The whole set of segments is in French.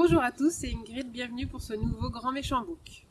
Bonjour à tous, c'est Ingrid, bienvenue pour ce nouveau Grand Méchant Book.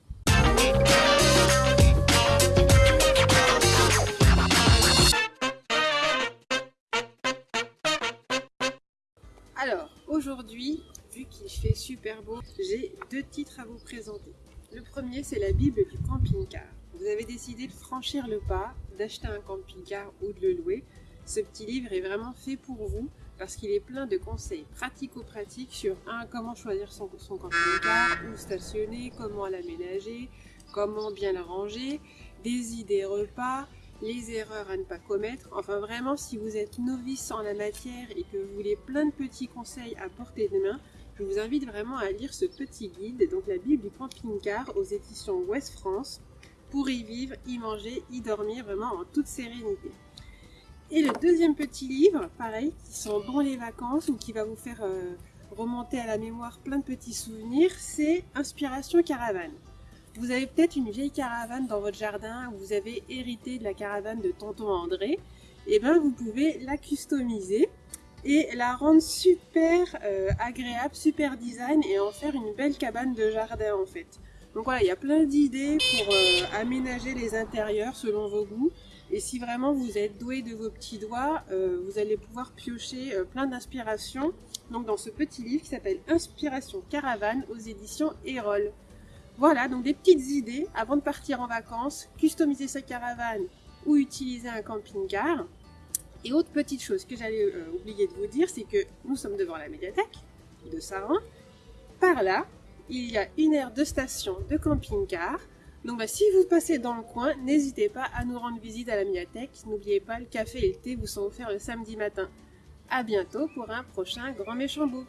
Alors, aujourd'hui, vu qu'il fait super beau, j'ai deux titres à vous présenter. Le premier, c'est la Bible du camping-car. Vous avez décidé de franchir le pas, d'acheter un camping-car ou de le louer. Ce petit livre est vraiment fait pour vous parce qu'il est plein de conseils pratico-pratiques sur un, comment choisir son, son camping-car, où stationner, comment l'aménager, comment bien l'arranger, des idées repas, les erreurs à ne pas commettre. Enfin vraiment, si vous êtes novice en la matière et que vous voulez plein de petits conseils à portée de main, je vous invite vraiment à lire ce petit guide, donc la Bible du camping-car aux éditions Ouest France, pour y vivre, y manger, y dormir vraiment en toute sérénité. Et le deuxième petit livre, pareil, qui sent bon les vacances ou qui va vous faire euh, remonter à la mémoire plein de petits souvenirs, c'est Inspiration Caravane. Vous avez peut-être une vieille caravane dans votre jardin, ou vous avez hérité de la caravane de tonton André, et eh bien vous pouvez la customiser et la rendre super euh, agréable, super design et en faire une belle cabane de jardin en fait. Donc voilà, il y a plein d'idées pour euh, aménager les intérieurs selon vos goûts. Et si vraiment vous êtes doué de vos petits doigts, euh, vous allez pouvoir piocher euh, plein d'inspirations. Donc dans ce petit livre qui s'appelle Inspiration Caravane aux éditions Erol. Voilà, donc des petites idées avant de partir en vacances, customiser sa caravane ou utiliser un camping-car. Et autre petite chose que j'allais euh, oublier de vous dire, c'est que nous sommes devant la médiathèque de Saran. Par là, il y a une aire de station de camping-car. Donc bah, si vous passez dans le coin, n'hésitez pas à nous rendre visite à la médiathèque. N'oubliez pas, le café et le thé vous sont offerts le samedi matin. A bientôt pour un prochain Grand Méchant Book.